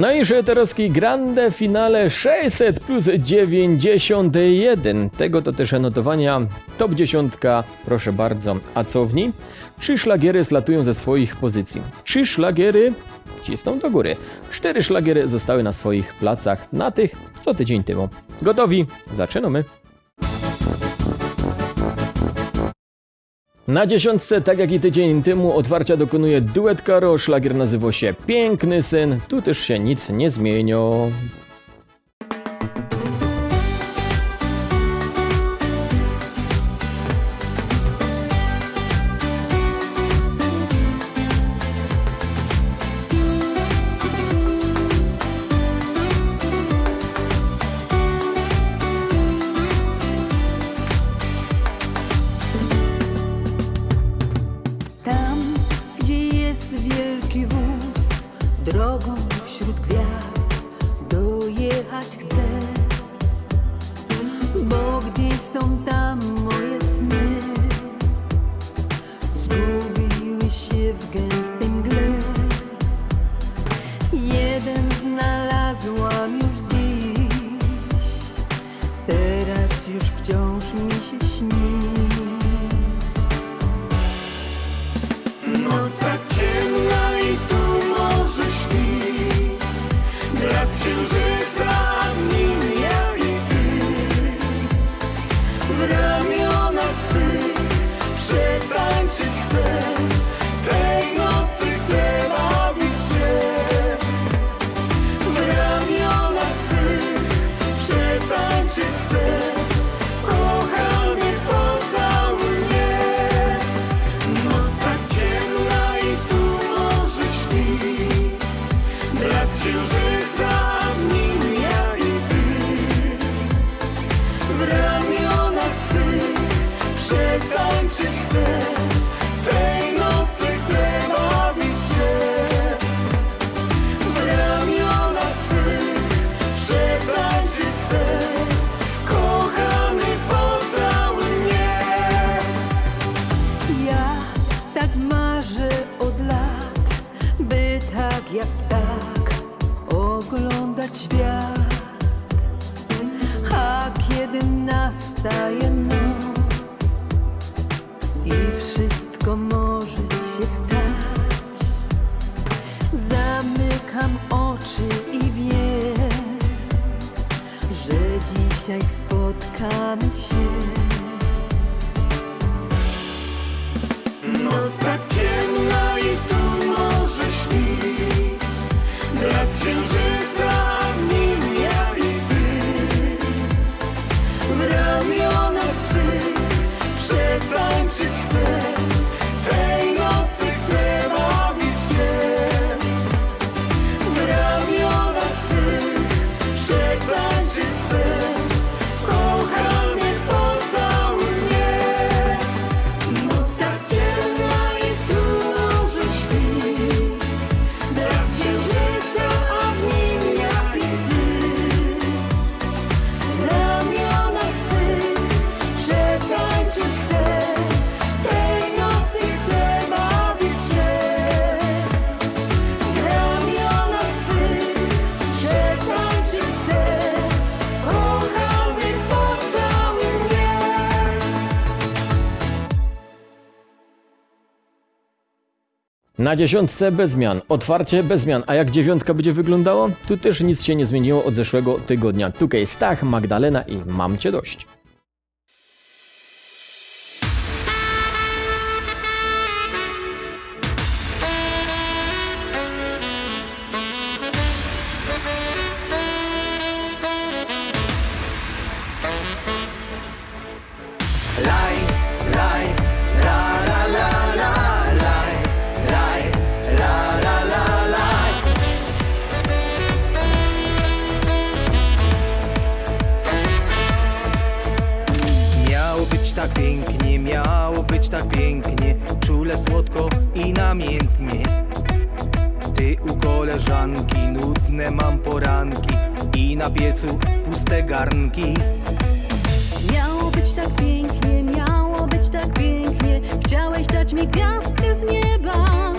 No i Szeterowski Grande Finale 600 plus 91. Tego to też notowania top 10, proszę bardzo. A co w niej? Trzy szlagiery slatują ze swoich pozycji. Trzy szlagiery cisną do góry. Cztery szlagiery zostały na swoich placach, na tych co tydzień temu. Gotowi? Zaczynamy. Na dziesiątce, tak jak i tydzień temu, otwarcia dokonuje duet Karo. Szlagier nazywa się Piękny Syn. Tu też się nic nie zmieniło. Jak tak oglądać świat. A kiedy nastaje noc i wszystko może się stać, zamykam oczy i wiem, że dzisiaj Na dziesiątce bez zmian, otwarcie bez zmian. A jak dziewiątka będzie wyglądało? Tu też nic się nie zmieniło od zeszłego tygodnia. Tutaj Stach, Magdalena i Mam Cię Dość. Piecu puste garnki. Miało być tak pięknie, miało być tak pięknie Chciałeś dać mi gwiazdkę z nieba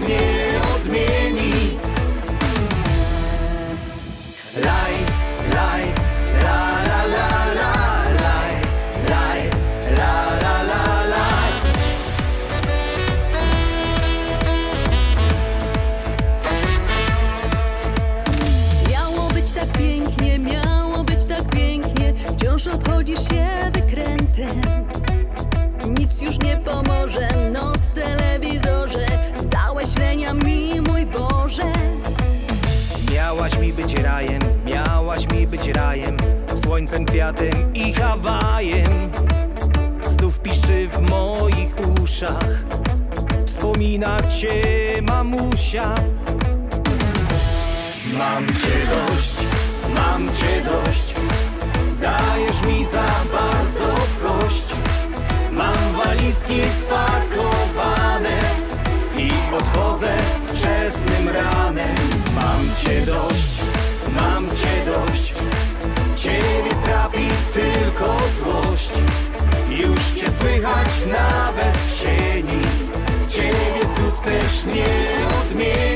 nie Słońcem, kwiatem i Hawajem. Znów piszczy w moich uszach. Wspomina cię mamusia. Mam cię dość, mam cię dość. Dajesz mi za bardzo kość. Mam walizki spakowane I odchodzę wczesnym ranem. Mam cię dość, mam cię dość tylko złość. Już cię słychać nawet w sieni Ciebie cud też nie odmieni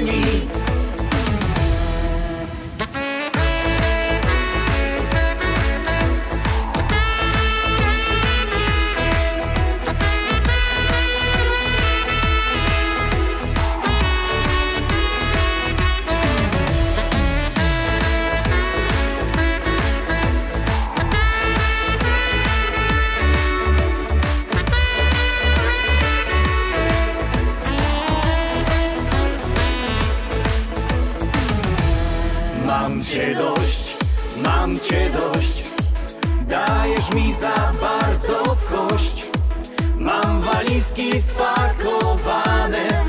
walizki spakowane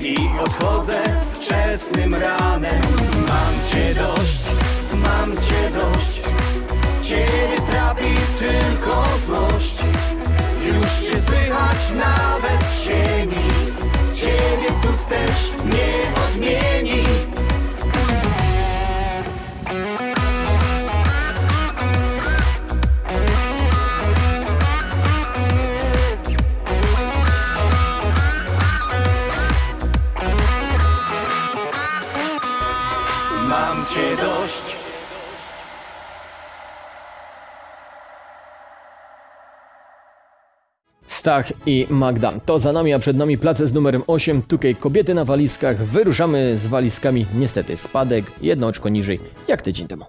I odchodzę wczesnym ranem. Mam cię dość, mam cię dość. Ciebie trapi tylko złość. Już cię słychać nawet w sieni Ciebie cud też nie Stach i Magda. To za nami, a przed nami place z numerem 8. Tukej kobiety na walizkach. Wyruszamy z walizkami. Niestety spadek, jedno oczko niżej, jak tydzień temu.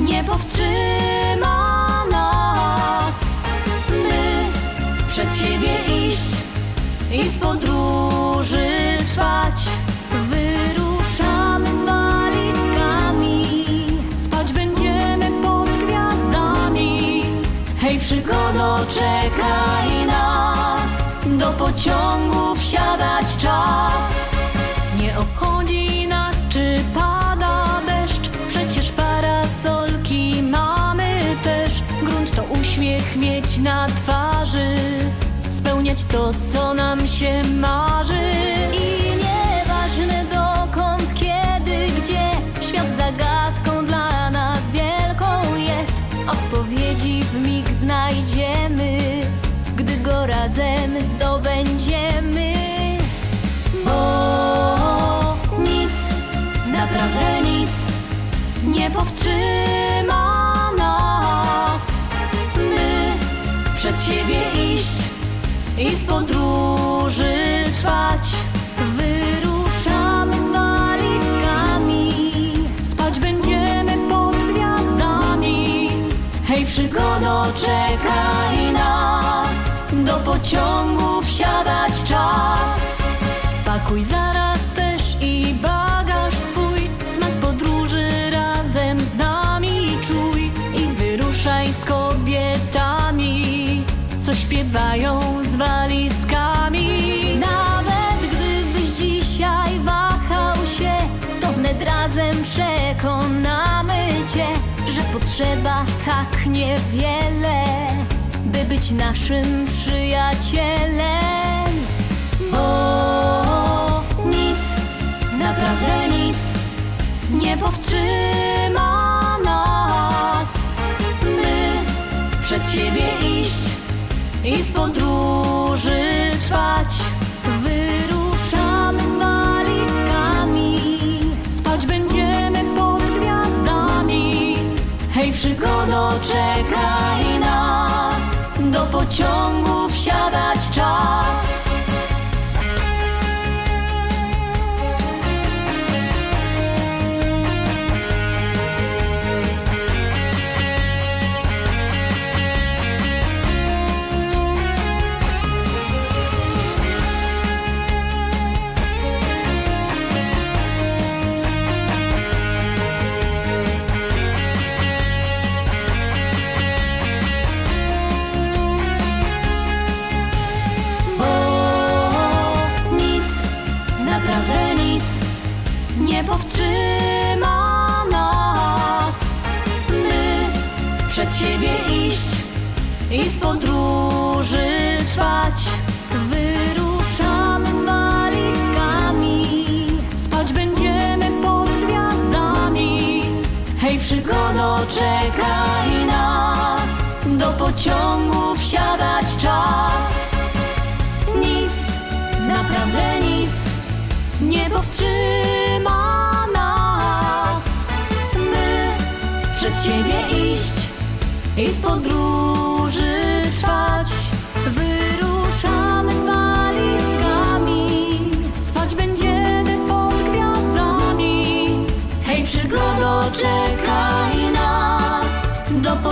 Nie powstrzyma nas. My przed siebie iść i w podróży trwać. Wyruszamy z walizkami, spać będziemy pod gwiazdami. Hej, przygodo, czekaj nas, do pociągu wsiadać czas. Na twarzy, spełniać to, co nam się marzy. I nieważne dokąd, kiedy, gdzie, świat zagadką dla nas wielką jest. Odpowiedzi w mig znajdziemy, gdy go razem zdobędziemy. Bo nic, naprawdę nic nie powstrzyma przed siebie iść i w podróży trwać. Wyruszamy z walizkami, spać będziemy pod gwiazdami. Hej, przygodo, czekaj nas, do pociągu wsiadać czas. Pakuj zaraz śpiewają z walizkami. Nawet gdybyś dzisiaj wahał się, to wnet razem przekonamy cię, że potrzeba tak niewiele, by być naszym przyjacielem. Bo nic, naprawdę nic nie powstrzyma nas. Przed siebie iść i w podróży trwać. Wyruszamy z walizkami, spać będziemy pod gwiazdami. Hej, przygodo, czekaj nas, do pociągu wsiadać czas.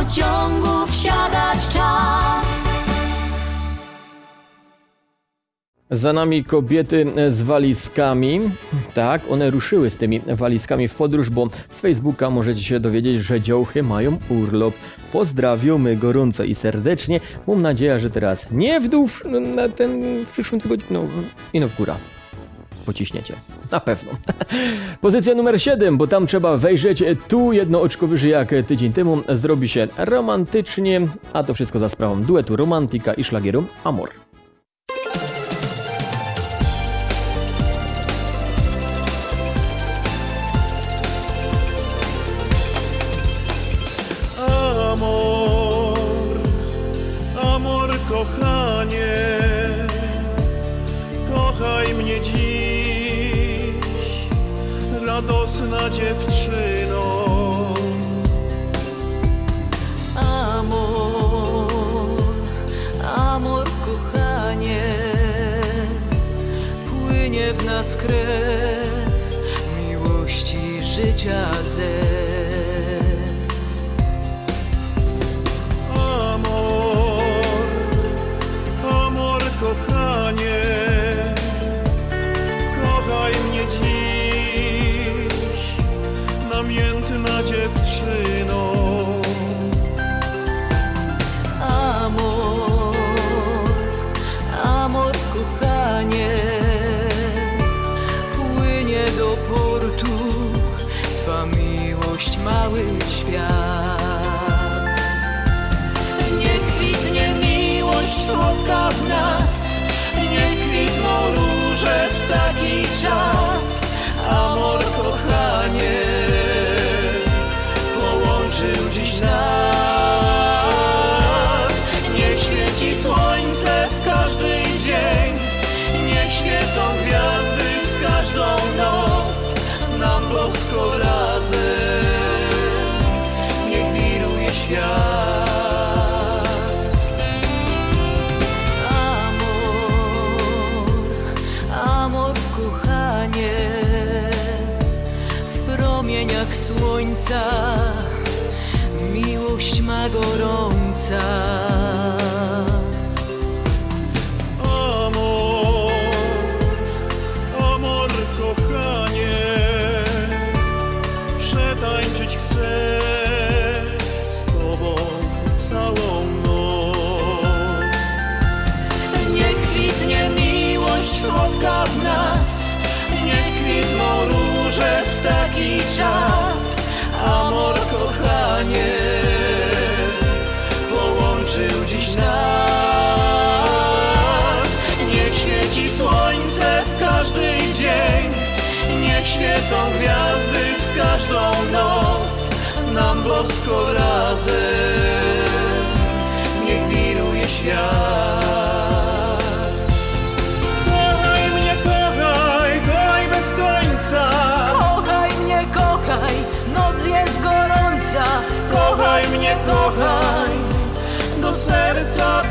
Pociągu wsiadać czas. Za nami kobiety z walizkami. Tak, one ruszyły z tymi walizkami w podróż, bo z Facebooka możecie się dowiedzieć, że dziołchy mają urlop. Pozdrawiamy gorąco i serdecznie. Mam nadzieję, że teraz nie w dół na ten w przyszłym tygodniu, no i no w górę. Pociśniecie. Na pewno. Pozycja numer 7, bo tam trzeba wejrzeć tu jedno oczko wyżej jak tydzień temu. Zrobi się romantycznie, a to wszystko za sprawą duetu Romantika i szlagieru Amor. Radosna dziewczyno. Amor, amor, kochanie, płynie w nas krew miłości życia zew. Gorąca. świecą gwiazdy w każdą noc Nam bosko razem. Niech wiruje świat. Kochaj mnie, kochaj, kochaj bez końca. Kochaj mnie, kochaj, noc jest gorąca. Kochaj mnie, kochaj, do serca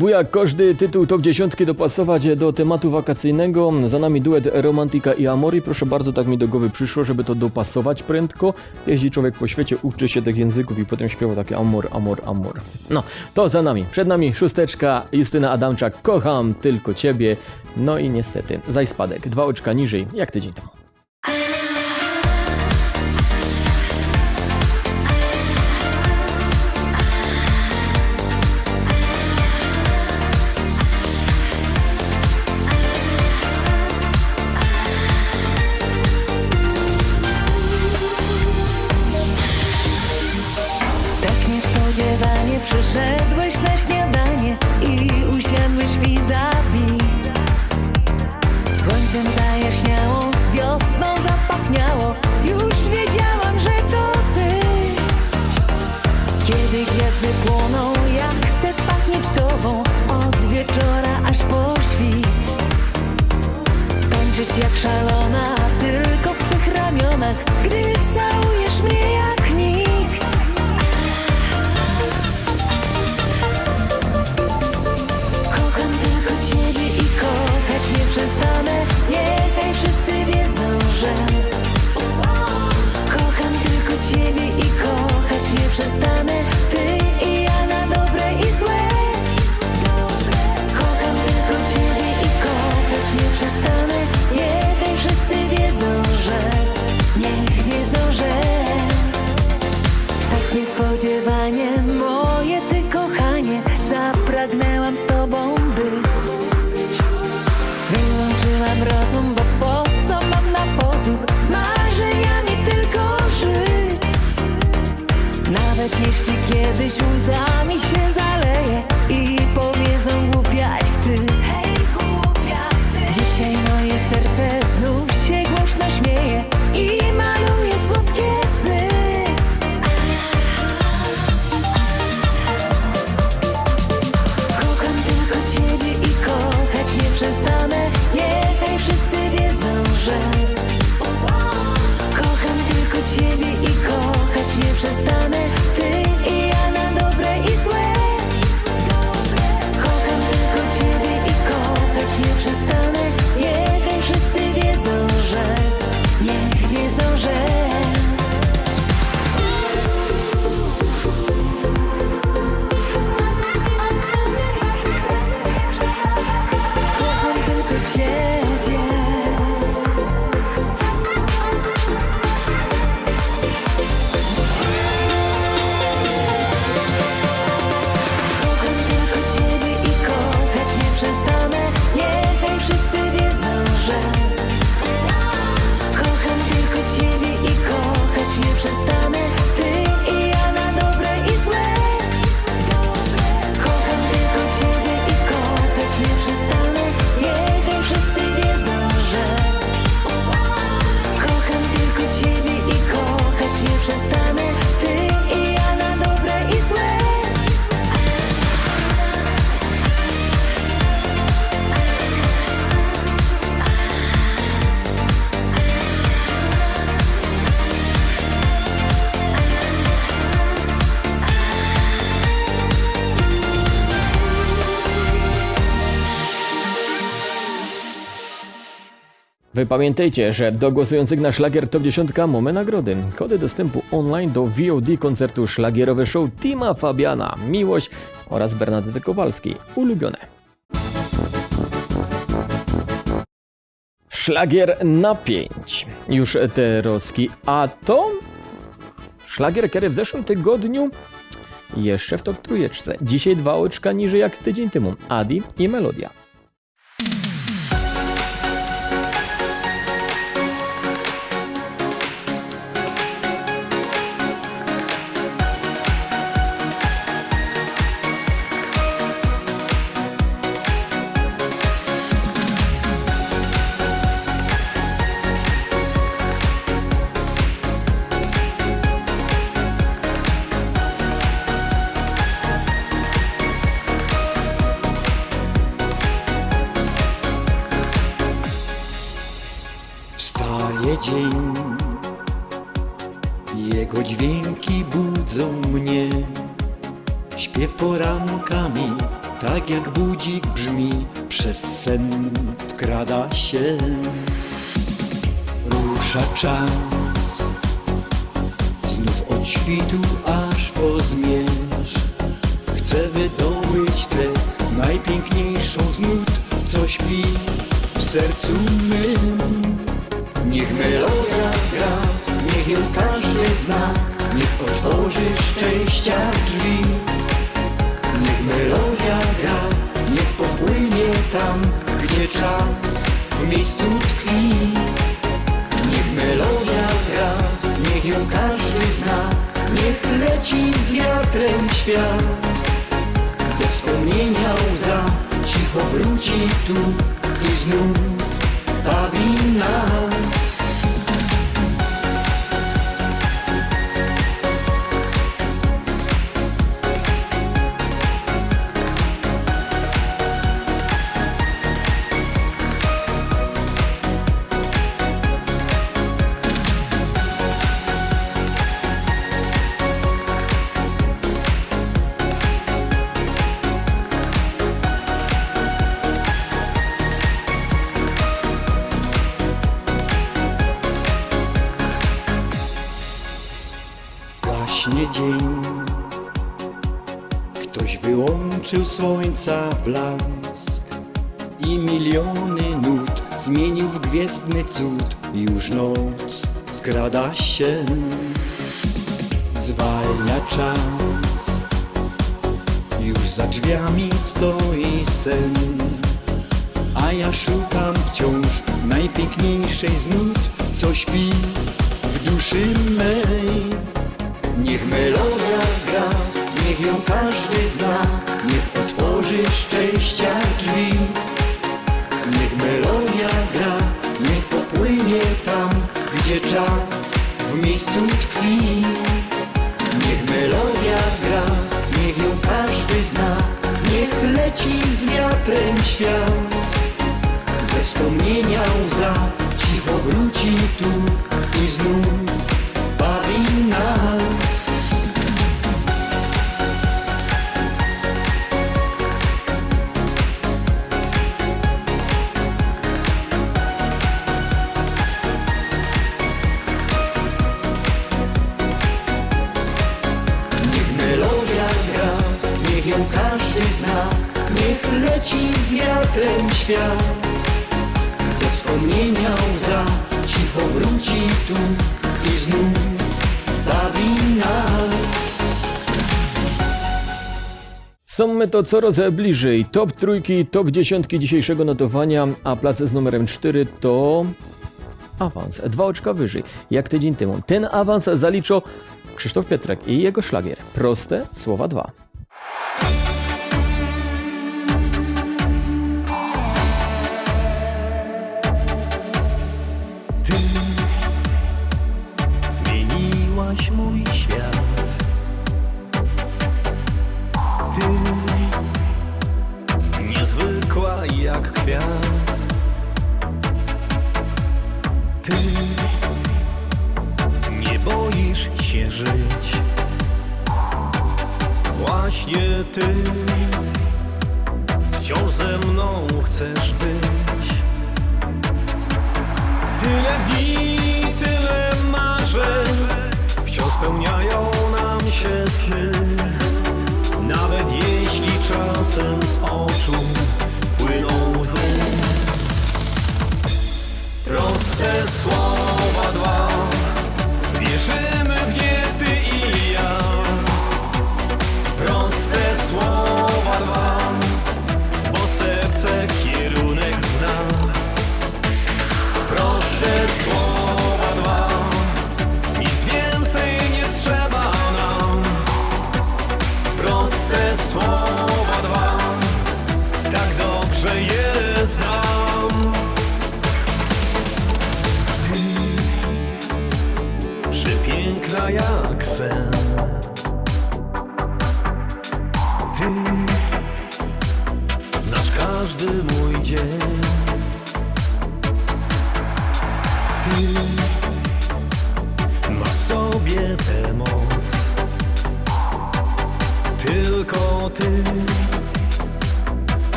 Próbuję każdy tytuł top 10 dopasować do tematu wakacyjnego. Za nami duet Romantika i Amori. Proszę bardzo, tak mi do głowy przyszło, żeby to dopasować prędko. Jeździ człowiek po świecie, uczy się tych języków i potem śpiewa takie amor, amor, amor. No, to za nami. Przed nami szósteczka Justyna Adamczak. Kocham tylko ciebie. No i niestety, zaś spadek. Dwa oczka niżej, jak tydzień temu. des jours à pamiętajcie, że do głosujących na szlagier Top 10 mamy nagrody. Kody dostępu online do VOD koncertu szlagierowe show Tima Fabiana, Miłość oraz Bernadety Kowalskiej. Ulubione. Szlagier na 5. Już te roski. A to szlagier, który w zeszłym tygodniu jeszcze w top trójeczce. Dzisiaj dwa oczka niżej jak tydzień temu. Adi i Melodia. Leci z wiatrem świat. Ze wspomnienia łza cicho wróci tu i znów bawi nas. Słońca blask. I miliony nut zmienił w gwiezdny cud. Już noc skrada się. Zwalnia czas. Już za drzwiami stoi sen. A ja szukam wciąż najpiękniejszej z nut Co śpi w duszy mej. Niech melodia gra, niech ją każdy zna, niech otworzy szczęścia drzwi. Niech melodia gra, niech popłynie tam, gdzie czas w miejscu tkwi. Niech melodia gra, niech ją każdy zna, niech leci z wiatrem świat. Ze wspomnienia łza cicho wróci tu i znów bawi nas. Leci z wiatrem świat. Ze wspomnienia łza cicho wróci tu i znów bawi nas. Są my to coraz bliżej. Top trójki, top dziesiątki dzisiejszego notowania, a plac z numerem 4 to awans. Dwa oczka wyżej, jak tydzień temu. Ten awans zaliczą Krzysztof Pietrek i jego szlagier. Proste słowa dwa.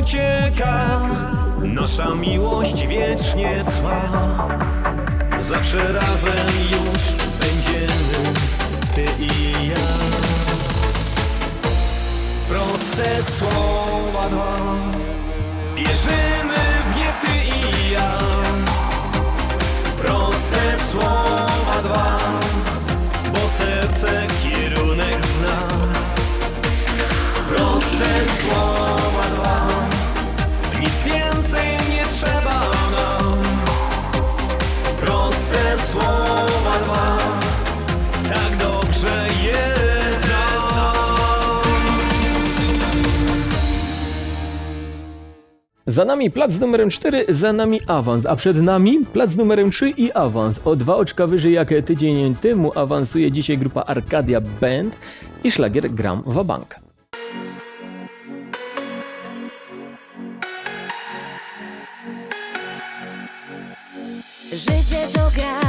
Ucieka Nasza miłość wiecznie trwa. Zawsze razem już Proste słowa dwa Wierzymy w nie ty i ja. Proste słowa Za nami plac numerem 4, za nami awans, a przed nami plac numerem 3 i awans. O dwa oczka wyżej jak tydzień temu awansuje dzisiaj grupa Arcadia Band i szlagier Gram Wabank. Życie to gra,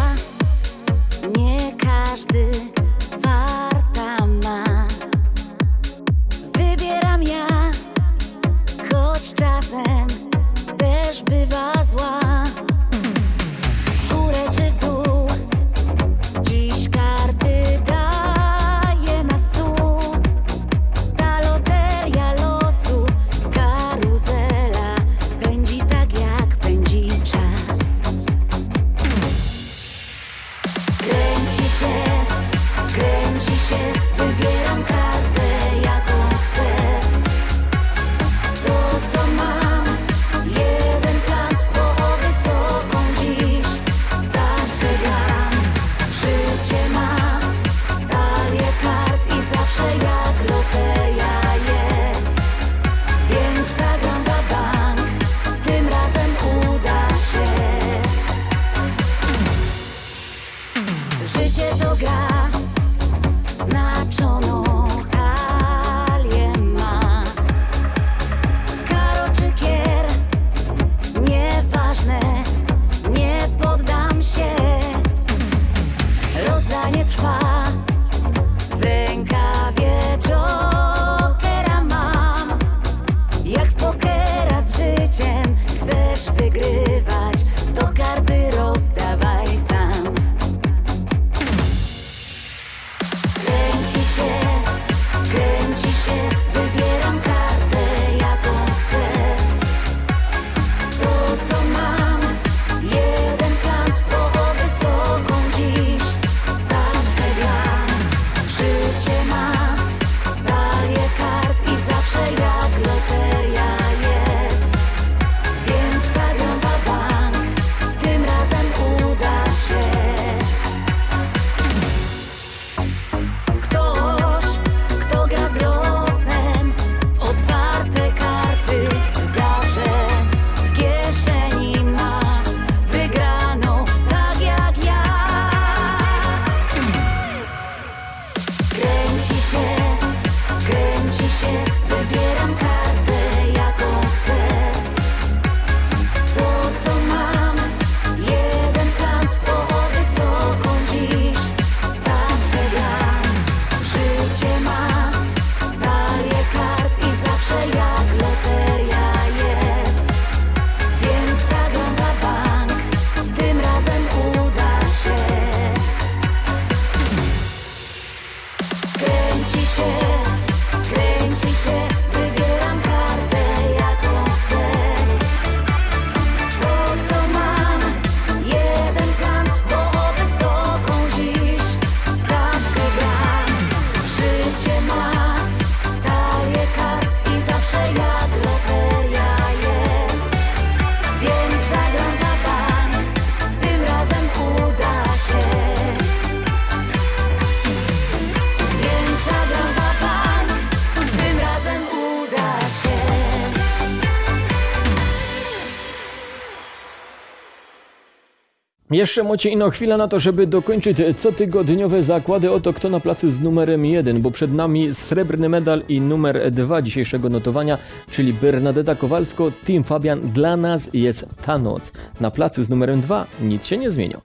Jeszcze macie ino chwilę na to, żeby dokończyć cotygodniowe zakłady oto kto na placu z numerem 1, bo przed nami srebrny medal i numer 2 dzisiejszego notowania, czyli Bernadetta Kowalsko, Team Fabian. Dla nas jest ta noc. Na placu z numerem 2 nic się nie zmienia.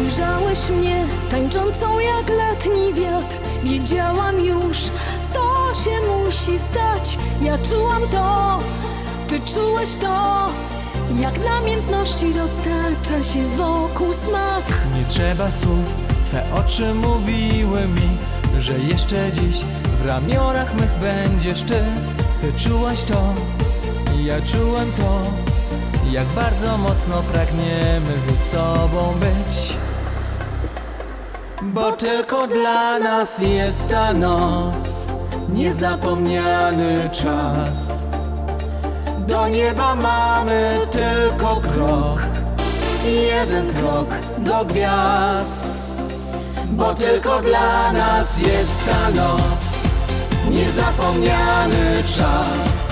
Ujrzałeś mnie tańczącą jak letni wiatr Wiedziałam już, to się musi stać. Ja czułam to, ty czułeś to. Jak namiętności dostarcza się wokół smak. Nie trzeba słów, Twe oczy mówiły mi Że jeszcze dziś w ramionach mych będziesz Ty. Ty czułaś to, ja czułem to Jak bardzo mocno pragniemy ze sobą być Bo tylko dla nas jest ta noc Niezapomniany czas. Do nieba mamy tylko krok jeden krok do gwiazd Bo tylko dla nas jest ta noc Niezapomniany czas.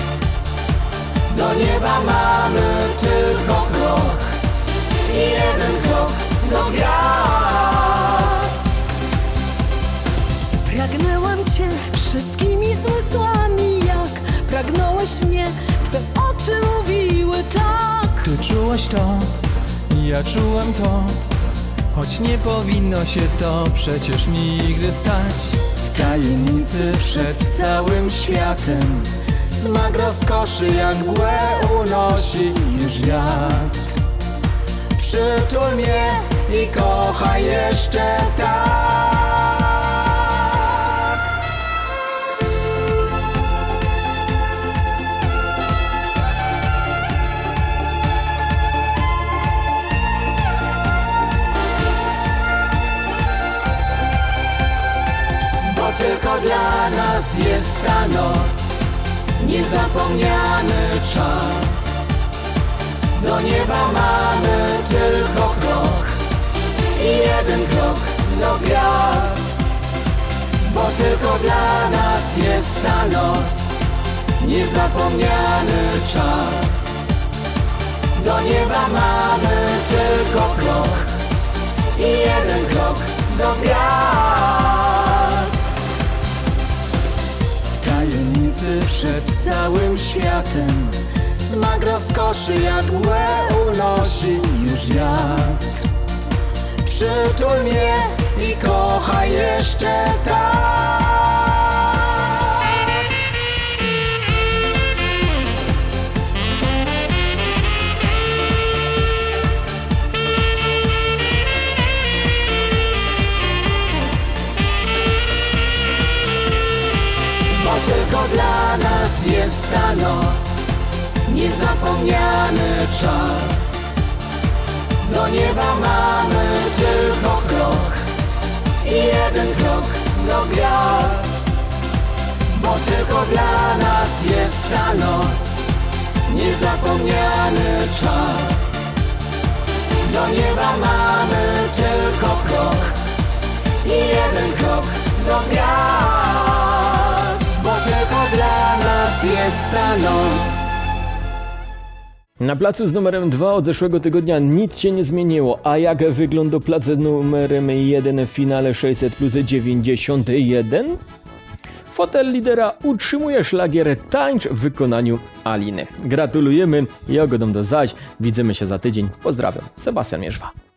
Do nieba mamy tylko krok jeden krok do gwiazd czułaś to, ja czułem to Choć nie powinno się to przecież nigdy stać. W tajemnicy przed całym światem Smak rozkoszy jak mgłę unosi już wiatr. Przytul mnie i kochaj jeszcze tak dla nas jest ta noc. Niezapomniany czas. Do nieba mamy tylko krok I jeden krok do gwiazd. Bo tylko dla nas jest ta noc. Niezapomniany czas. Do nieba mamy tylko krok I jeden krok do gwiazd przed całym światem. Smak rozkoszy mgłę unosi już wiatr. Przytul mnie i kochaj jeszcze tak. Tylko nas jest ta noc. Niezapomniany czas. Do nieba mamy tylko krok I jeden krok do gwiazd. Bo tylko dla nas jest ta noc. Niezapomniany czas. Do nieba mamy tylko krok I jeden krok do gwiazd dla nas jest ta noc Na placu z numerem 2 od zeszłego tygodnia nic się nie zmieniło, a jak wygląda plac z numerem 1 w finale 600 plus 91? Fotel lidera utrzymuje szlagier Tańcz w wykonaniu Aliny. Gratulujemy i ogodą do zaś. Widzimy się za tydzień. Pozdrawiam. Sebastian Mierzwa.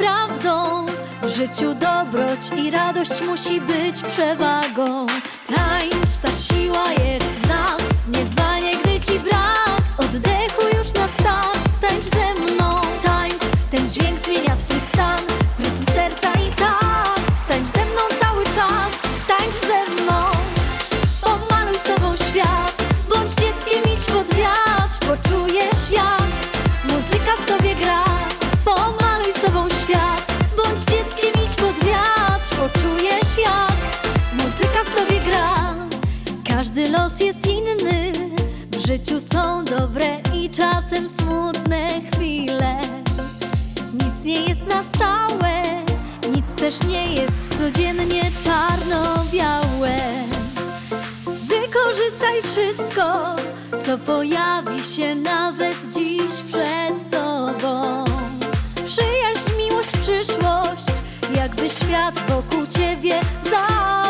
Prawdą. W życiu dobroć i radość musi być przewagą. Ta siła jest w nas, nie zwalnie, gdy ci brak. Oddechu już na start, tańcz ze mną. czasem smutne chwile. Nic nie jest na stałe Nic też nie jest codziennie czarno-białe. Wykorzystaj wszystko, co pojawi się nawet dziś przed tobą. Przyjaźń, miłość, przyszłość Jakby świat wokół ciebie zał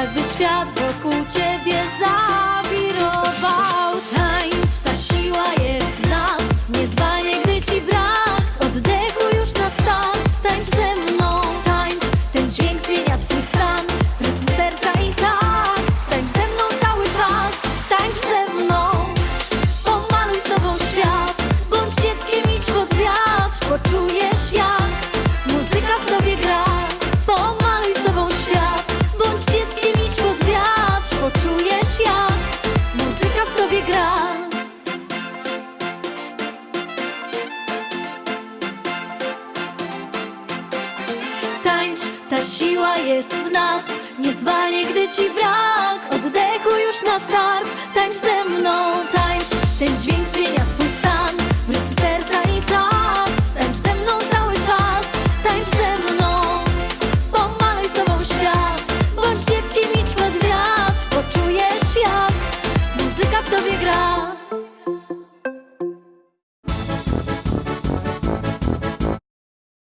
Jakby świat wokół ciebie.